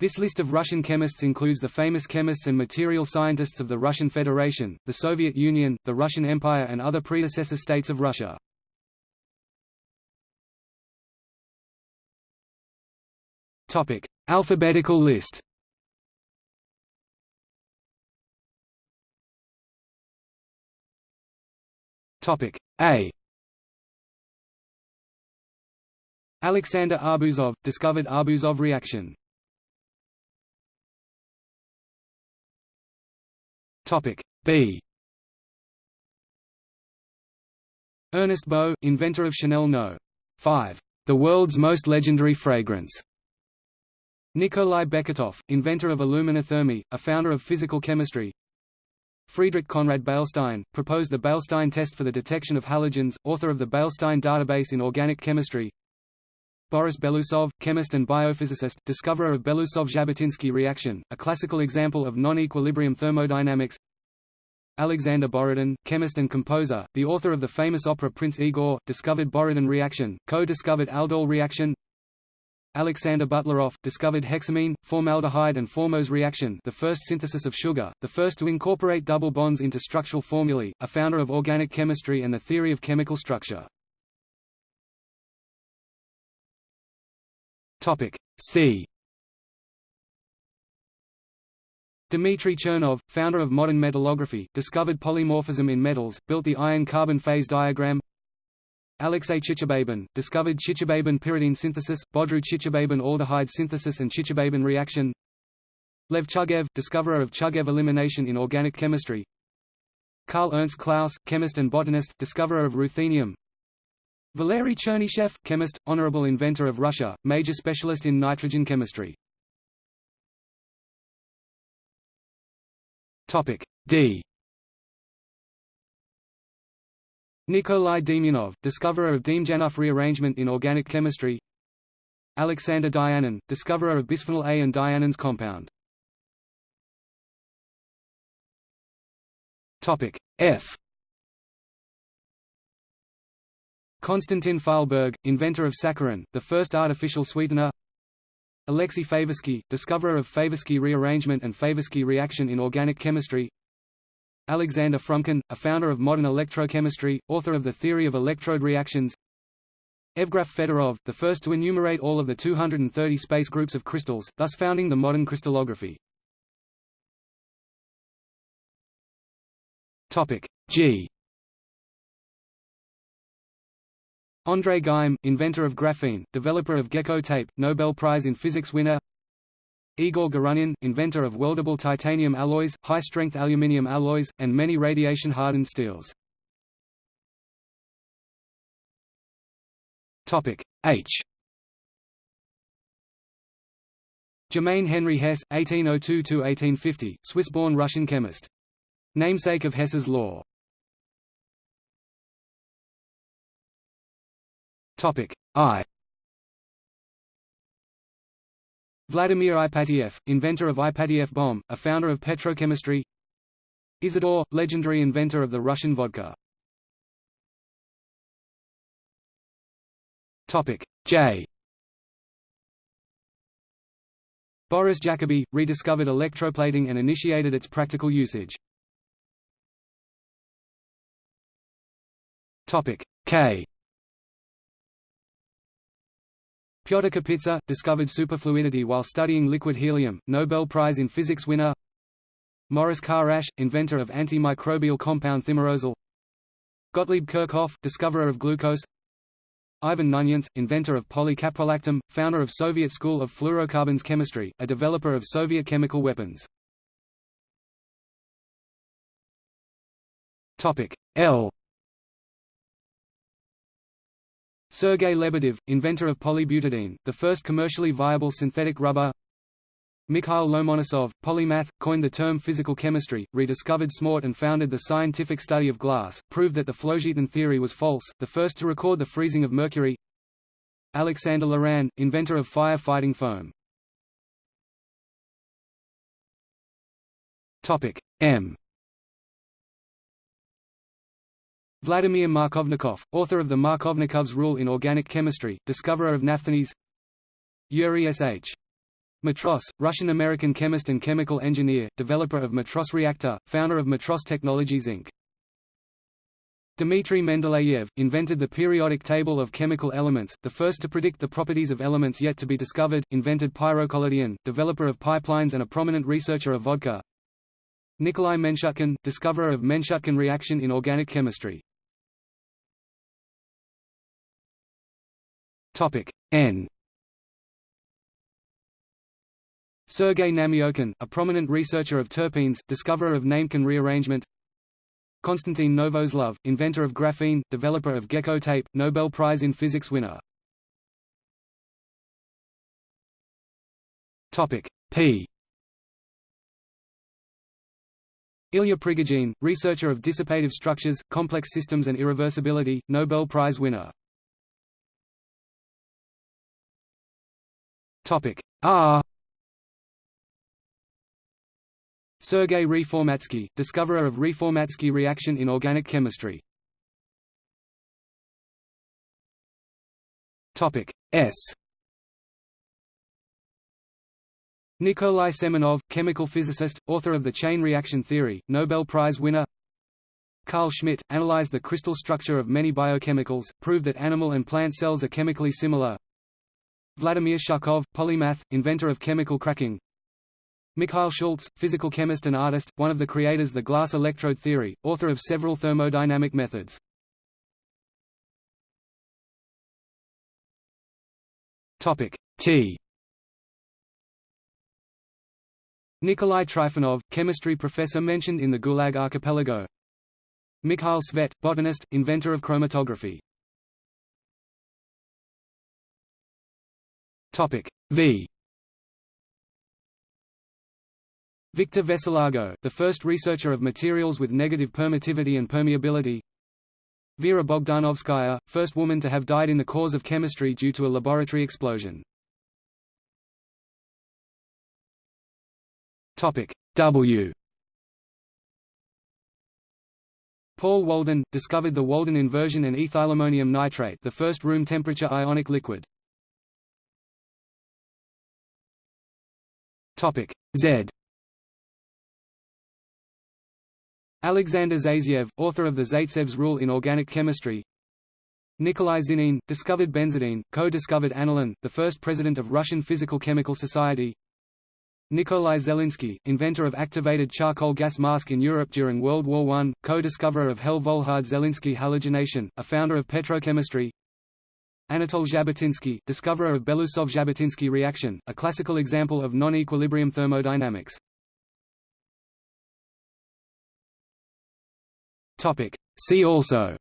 This list of Russian chemists includes the famous chemists and material scientists of the Russian Federation, the Soviet Union, the Russian Empire and other predecessor states of Russia. Topic: Alphabetical list. Topic A. Alexander Arbuzov discovered Arbuzov reaction. Topic B. Ernest Beau, inventor of Chanel No. 5, the world's most legendary fragrance. Nikolai Beketov, inventor of aluminothermy, a founder of physical chemistry. Friedrich Conrad Beilstein, proposed the Beilstein test for the detection of halogens, author of the Beilstein database in organic chemistry. Boris Belousov, chemist and biophysicist, discoverer of Belousov-Zhabotinsky reaction, a classical example of non-equilibrium thermodynamics. Alexander Borodin, chemist and composer, the author of the famous opera Prince Igor, discovered Borodin reaction, co-discovered aldol reaction. Alexander Butlerov, discovered hexamine, formaldehyde and formose reaction the first synthesis of sugar, the first to incorporate double bonds into structural formulae, a founder of organic chemistry and the theory of chemical structure. Topic C. Dmitry Chernov, founder of modern metallography, discovered polymorphism in metals, built the iron-carbon phase diagram. Alexey Chichibabin, discovered Chichibabin-pyridine synthesis, Bodroux-Chichibabin-aldehyde synthesis and Chichibabin reaction. Lev Chugaev, discoverer of Chugaev elimination in organic chemistry. Karl Ernst Claus, chemist and botanist, discoverer of ruthenium. Valery Chernyshev, chemist, honorable inventor of Russia, major specialist in nitrogen chemistry. Topic D. Nikolai Demyanov, discoverer of Demjanov rearrangement in organic chemistry. Alexander Dianin, discoverer of bisphenol A and Dianin's compound. Topic F. Konstantin Fahlberg, inventor of saccharin, the first artificial sweetener. Alexei Favorsky, discoverer of Favorsky rearrangement and Favorsky reaction in organic chemistry. Alexander Frumkin, a founder of modern electrochemistry, author of the theory of electrode reactions. Evgraf Fedorov, the first to enumerate all of the 230 space groups of crystals, thus founding the modern crystallography. G André Geim, inventor of graphene, developer of gecko tape, Nobel Prize in Physics winner Igor Gorynin, inventor of weldable titanium alloys, high-strength aluminium alloys, and many radiation-hardened steels. H Germain Henry Hess, 1802–1850, Swiss-born Russian chemist. Namesake of Hess's law. Topic I. Vladimir Ipatiev, inventor of Ipatiev bomb, a founder of petrochemistry. Isidore, legendary inventor of the Russian vodka. Topic J. Boris Jacobi, rediscovered electroplating and initiated its practical usage. Topic K. Pyotr Kapitsa, discovered superfluidity while studying liquid helium, Nobel Prize in Physics winner Maurice Kharasch, inventor of antimicrobial compound thimerosal Gottlieb Kirchhoff, discoverer of glucose Ivan Knunyants, inventor of polycaprolactam, founder of Soviet School of Fluorocarbons Chemistry, a developer of Soviet chemical weapons. L Sergei Lebedev, inventor of polybutadiene, the first commercially viable synthetic rubber. Mikhail Lomonosov, polymath, coined the term physical chemistry, rediscovered smalt and founded the scientific study of glass, proved that the phlogiston theory was false, the first to record the freezing of mercury. Alexander Loran, inventor of fire-fighting foam. M Vladimir Markovnikov, author of the Markovnikov's rule in organic chemistry, discoverer of naphthalene Yuri S.H. Matros, Russian-American chemist and chemical engineer, developer of Matros reactor, founder of Matros Technologies Inc. Dmitry Mendeleev, invented the periodic table of chemical elements, the first to predict the properties of elements yet to be discovered, invented pyrocollodion, developer of pipelines and a prominent researcher of vodka. Nikolai Menshutkin, discoverer of Menshutkin reaction in organic chemistry. N Sergei Nametkin, a prominent researcher of terpenes, discoverer of Nametkin rearrangement Konstantin Novoselov, inventor of graphene, developer of gecko tape, Nobel Prize in Physics winner. Topic P Ilya Prigogine, researcher of dissipative structures, complex systems and irreversibility, Nobel Prize winner. R Sergei Reformatsky, discoverer of Reformatsky reaction in organic chemistry. Topic S. Nikolai Semenov, chemical physicist, author of the chain reaction theory, Nobel Prize winner. Carl Schmidt, analyzed the crystal structure of many biochemicals, proved that animal and plant cells are chemically similar. Vladimir Shukhov, polymath, inventor of chemical cracking. Mikhail Schultz, physical chemist and artist, one of the creators the glass electrode theory, author of several thermodynamic methods. T Nikolai Trifonov, chemistry professor mentioned in the Gulag Archipelago Mikhail Tsvet, botanist, inventor of chromatography V Victor Veselago, the first researcher of materials with negative permittivity and permeability Vera Bogdanovskaya, first woman to have died in the cause of chemistry due to a laboratory explosion. Topic W Paul Walden, discovered the Walden inversion and ethylammonium nitrate the first room temperature ionic liquid. Z. Alexander Zaitsev, author of the Zaitsev's rule in organic chemistry. Nikolai Zinin, discovered benzidine, co-discovered aniline, the first president of Russian Physical-Chemical Society. Nikolai Zelinsky, inventor of activated charcoal gas mask in Europe during World War I, co-discoverer of Hell-Volhard-Zelinsky halogenation, a founder of petrochemistry Anatol Zhabotinsky, discoverer of Belousov-Zhabotinsky reaction, a classical example of non-equilibrium thermodynamics Topic. See also